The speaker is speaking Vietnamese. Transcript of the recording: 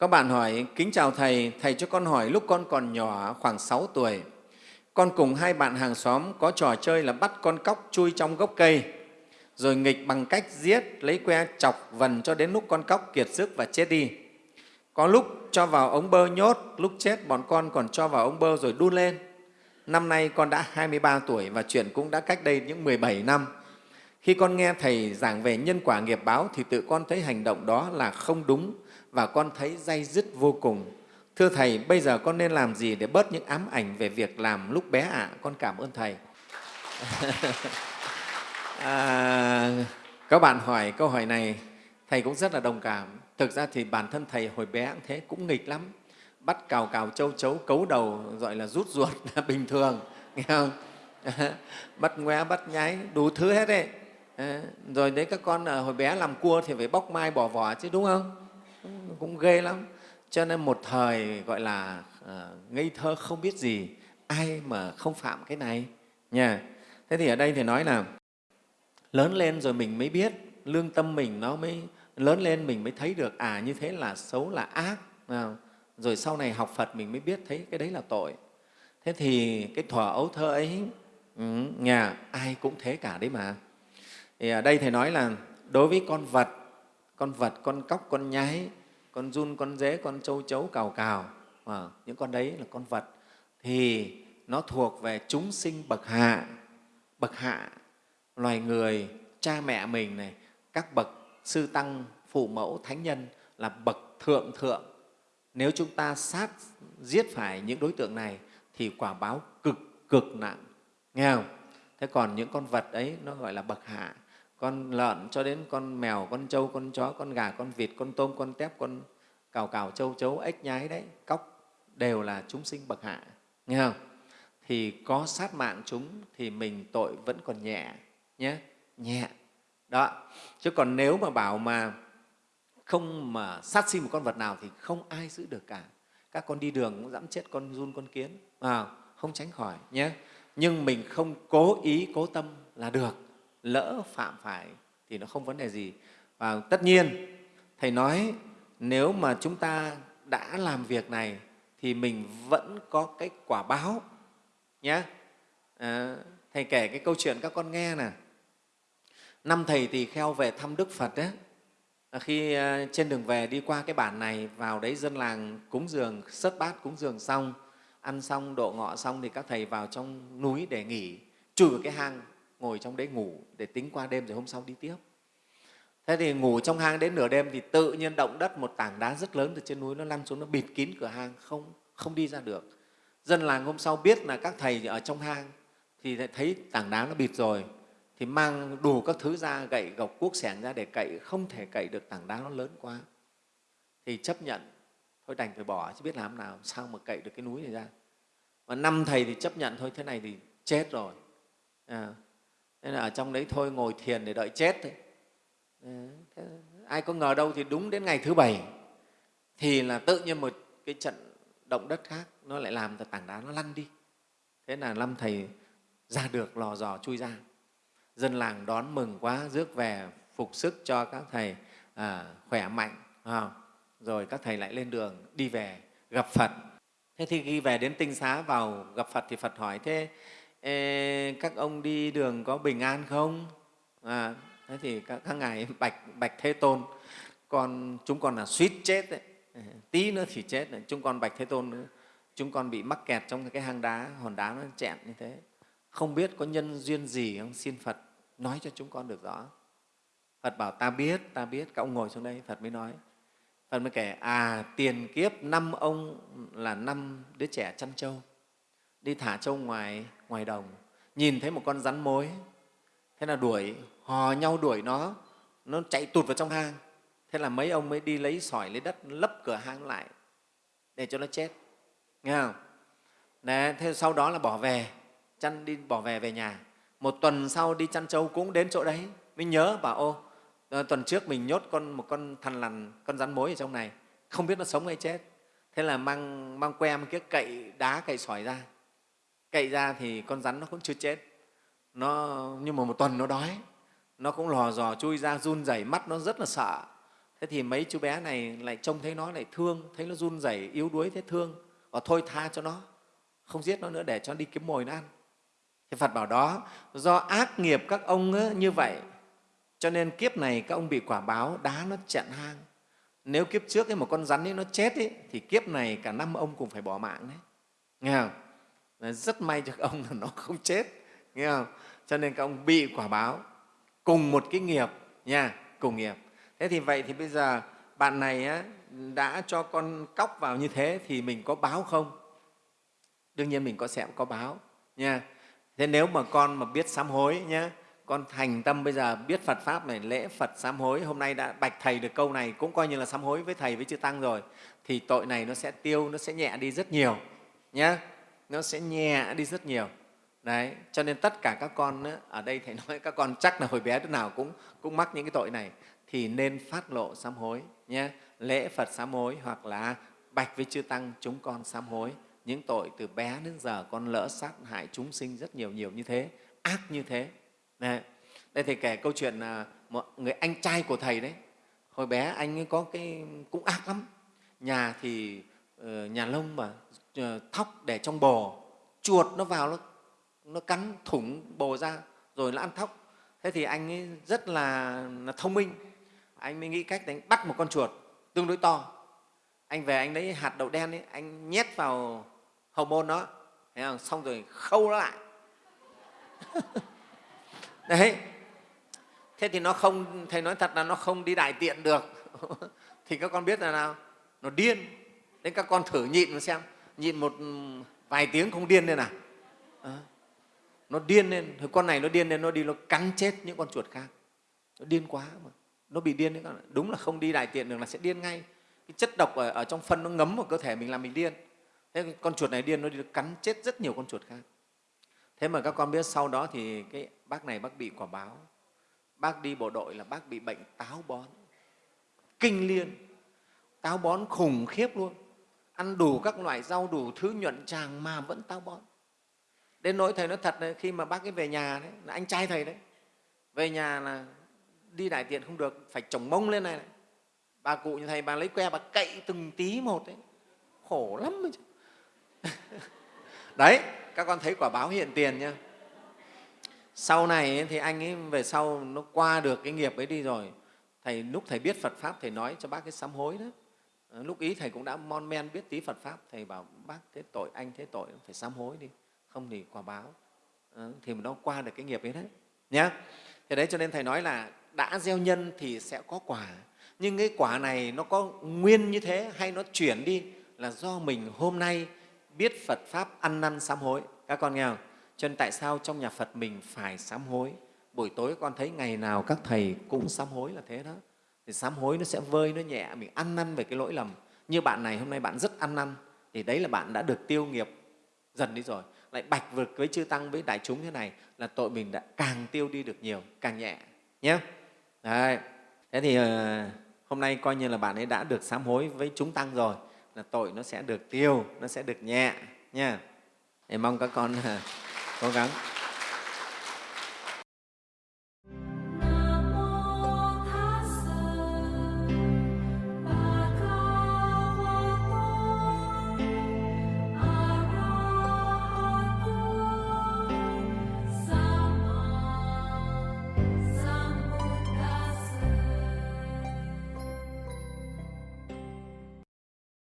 Các bạn hỏi, kính chào Thầy, Thầy cho con hỏi lúc con còn nhỏ khoảng 6 tuổi, con cùng hai bạn hàng xóm có trò chơi là bắt con cóc chui trong gốc cây, rồi nghịch bằng cách giết, lấy que chọc vần cho đến lúc con cóc kiệt sức và chết đi. Có lúc cho vào ống bơ nhốt, lúc chết bọn con còn cho vào ống bơ rồi đun lên. Năm nay con đã 23 tuổi và chuyện cũng đã cách đây những 17 năm. Khi con nghe Thầy giảng về nhân quả nghiệp báo thì tự con thấy hành động đó là không đúng và con thấy dây dứt vô cùng. Thưa Thầy, bây giờ con nên làm gì để bớt những ám ảnh về việc làm lúc bé ạ? À? Con cảm ơn Thầy. à, các bạn hỏi câu hỏi này, Thầy cũng rất là đồng cảm. Thực ra thì bản thân Thầy hồi bé cũng thế, cũng nghịch lắm. Bắt cào cào châu chấu, cấu đầu, gọi là rút ruột là bình thường, nghe không? bắt ngoé, bắt nháy, đủ thứ hết đấy. À, rồi đấy các con ờ, hồi bé làm cua thì phải bóc mai bỏ vỏ chứ đúng không? Cũng ghê lắm. Cho nên một thời gọi là ờ, ngây thơ không biết gì, ai mà không phạm cái này nha. Thế thì ở đây thì nói là lớn lên rồi mình mới biết, lương tâm mình nó mới lớn lên mình mới thấy được à như thế là xấu là ác. Rồi sau này học Phật mình mới biết thấy cái đấy là tội. Thế thì cái thuở ấu thơ ấy, ừ, nhà ai cũng thế cả đấy mà. Thì ở đây Thầy nói là đối với con vật, con vật, con cóc, con nhái, con run, con dế, con châu chấu, cào cào, à, những con đấy là con vật, thì nó thuộc về chúng sinh bậc hạ. Bậc hạ, loài người, cha mẹ mình này, các bậc sư tăng, phụ mẫu, thánh nhân là bậc thượng thượng. Nếu chúng ta sát giết phải những đối tượng này thì quả báo cực cực nặng, nghe không? Thế còn những con vật ấy nó gọi là bậc hạ con lợn cho đến con mèo, con trâu, con chó, con gà, con vịt, con tôm, con tép, con cào cào, trâu chấu, ếch nhái đấy, cóc đều là chúng sinh bậc hạ, nghe không? Thì có sát mạng chúng thì mình tội vẫn còn nhẹ nhé, nhẹ. Đó. Chứ còn nếu mà bảo mà không mà sát sinh một con vật nào thì không ai giữ được cả. Các con đi đường cũng dẫm chết con run, con kiến, à, không tránh khỏi nhé. Nhưng mình không cố ý, cố tâm là được lỡ phạm phải thì nó không vấn đề gì. Và tất nhiên, Thầy nói nếu mà chúng ta đã làm việc này thì mình vẫn có cái quả báo nhé. À, thầy kể cái câu chuyện các con nghe nè. Năm thầy tỳ kheo về thăm Đức Phật đấy, khi à, trên đường về đi qua cái bản này vào đấy dân làng cúng dường sớt bát cúng dường xong ăn xong độ ngọ xong thì các thầy vào trong núi để nghỉ chui vào cái hang ngồi trong đấy ngủ để tính qua đêm rồi hôm sau đi tiếp. Thế thì ngủ trong hang đến nửa đêm thì tự nhiên động đất một tảng đá rất lớn từ trên núi nó lăn xuống nó bịt kín cửa hang không không đi ra được. Dân làng hôm sau biết là các thầy ở trong hang thì thấy tảng đá nó bịt rồi thì mang đủ các thứ ra gậy gộc cuốc xẻng ra để cậy không thể cậy được tảng đá nó lớn quá thì chấp nhận thôi đành phải bỏ chứ biết làm nào sao mà cậy được cái núi này ra mà năm thầy thì chấp nhận thôi thế này thì chết rồi à, nên là ở trong đấy thôi ngồi thiền để đợi chết thôi. Ờ, thế, ai có ngờ đâu thì đúng đến ngày thứ bảy thì là tự nhiên một cái trận động đất khác nó lại làm cho tảng đá nó lăn đi. Thế là năm thầy ra được lò dò chui ra. Dân làng đón mừng quá rước về phục sức cho các thầy à, khỏe mạnh à, rồi các thầy lại lên đường đi về gặp phật. Thế thì khi về đến tinh xá vào gặp phật thì phật hỏi thế Ê, các ông đi đường có bình an không? À, thế thì các, các ngài bạch bạch thế tôn, con chúng con là suýt chết đấy, tí nữa thì chết đấy. chúng con bạch thế tôn nữa chúng con bị mắc kẹt trong cái hang đá hòn đá nó chẹn như thế. Không biết có nhân duyên gì không? Xin phật nói cho chúng con được rõ. Phật bảo ta biết ta biết. Các ông ngồi xuống đây phật mới nói. Phật mới kể à tiền kiếp năm ông là năm đứa trẻ chăn trâu đi thả trâu ngoài ngoài đồng nhìn thấy một con rắn mối. Thế là đuổi hò nhau đuổi nó nó chạy tụt vào trong hang. Thế là mấy ông mới đi lấy sỏi lấy đất lấp cửa hang lại để cho nó chết. Nghe không? Đấy, thế sau đó là bỏ về chăn đi bỏ về về nhà. Một tuần sau đi chăn trâu cũng đến chỗ đấy mới nhớ bảo ô ờ, tuần trước mình nhốt con một con thằn lằn con rắn mối ở trong này không biết nó sống hay chết. Thế là mang mang que một cái cậy đá cậy sỏi ra cậy ra thì con rắn nó cũng chưa chết. Nó nhưng mà một tuần nó đói. Nó cũng lò dò chui ra run rẩy mắt nó rất là sợ. Thế thì mấy chú bé này lại trông thấy nó lại thương thấy nó run rẩy yếu đuối thế thương. Và thôi tha cho nó không giết nó nữa để cho nó đi kiếm mồi nó ăn. Thì phật bảo đó do ác nghiệp các ông ấy, như vậy. Cho nên kiếp này các ông bị quả báo đá nó chặn hang. Nếu kiếp trước ấy, một con rắn ấy nó chết ấy, thì kiếp này cả năm ông cũng phải bỏ mạng đấy. Nghe không? Rất may cho các ông là nó không chết nghe không? Cho nên các ông bị quả báo cùng một cái nghiệp nha cùng nghiệp. Thế thì vậy thì bây giờ bạn này á, đã cho con cóc vào như thế thì mình có báo không? Đương nhiên mình có sẽ có báo nha. Thế nếu mà con mà biết sám hối nhé con thành tâm bây giờ biết Phật Pháp này, lễ Phật sám hối, hôm nay đã bạch Thầy được câu này cũng coi như là sám hối với Thầy, với Chư Tăng rồi, thì tội này nó sẽ tiêu, nó sẽ nhẹ đi rất nhiều nhé, nó sẽ nhẹ đi rất nhiều. Đấy, cho nên tất cả các con ở đây Thầy nói các con chắc là hồi bé đứa nào cũng, cũng mắc những cái tội này, thì nên phát lộ sám hối nhé, lễ Phật sám hối hoặc là bạch với Chư Tăng chúng con sám hối những tội từ bé đến giờ con lỡ sát hại chúng sinh rất nhiều nhiều như thế, ác như thế Đấy. Đây Thầy kể câu chuyện là một người anh trai của Thầy đấy. Hồi bé anh ấy có cái cũng ác lắm. Nhà thì ờ, nhà lông mà Ờ, thóc để trong bồ, chuột nó vào nó, nó cắn thủng bồ ra rồi nó ăn thóc. Thế thì anh ấy rất là, là thông minh. Anh mới nghĩ cách đánh bắt một con chuột tương đối to. Anh về anh lấy hạt đậu đen ấy, anh nhét vào hậu môn nó, thấy không? xong rồi khâu nó lại. đấy thế thì nó không thầy nói thật là nó không đi đại tiện được thì các con biết là nào nó điên nên các con thử nhịn mà xem nhịn một ừ, vài tiếng không điên lên à? à, nó điên lên con này nó điên lên nó đi nó cắn chết những con chuột khác. Nó điên quá mà nó bị điên đấy các bạn. đúng là không đi đại tiện được là sẽ điên ngay. Cái chất độc ở, ở trong phân nó ngấm vào cơ thể mình làm mình điên. Thế con chuột này điên nó đi cắn chết rất nhiều con chuột khác. Thế mà các con biết sau đó thì cái bác này bác bị quả báo. Bác đi bộ đội là bác bị bệnh táo bón. Kinh liên. Táo bón khủng khiếp luôn ăn đủ các loại rau đủ thứ nhuận tràng mà vẫn táo bón. Đến nỗi thầy nói thật đấy, khi mà bác ấy về nhà đấy là anh trai thầy đấy về nhà là đi đại tiện không được phải trồng mông lên này, này. bà cụ như thầy bà lấy que bà cậy từng tí một đấy. Khổ lắm chứ. Đấy các con thấy quả báo hiện tiền nhá. Sau này thì anh ấy về sau nó qua được cái nghiệp ấy đi rồi. Thầy lúc thầy biết phật pháp thầy nói cho bác cái sám hối đó Ờ, lúc ý thầy cũng đã mon men biết tí phật pháp, thầy bảo, bác, thế tội anh, thế tội phải sám hối đi, không thì quả báo ờ, thì nó qua được cái nghiệp ấy đấy nhé thế đấy, cho nên thầy nói là đã gieo nhân thì sẽ có quả nhưng cái quả này nó có nguyên như thế hay nó chuyển đi là do mình hôm nay biết Phật Pháp ăn năn sám hối. Các con nghe không? Cho nên tại sao trong nhà Phật mình phải sám hối? Buổi tối con thấy ngày nào các thầy cũng sám hối là thế đó. Thì sám hối nó sẽ vơi, nó nhẹ, mình ăn năn về cái lỗi lầm. Như bạn này hôm nay bạn rất ăn năn, thì đấy là bạn đã được tiêu nghiệp dần đi rồi. Lại bạch vực với chư Tăng, với đại chúng thế này là tội mình đã càng tiêu đi được nhiều, càng nhẹ. Nhé. Đấy. Thế thì ờ, hôm nay coi như là bạn ấy đã được sám hối với chúng Tăng rồi là tội nó sẽ được tiêu nó sẽ được nhẹ nha em mong các con ờ, cố gắng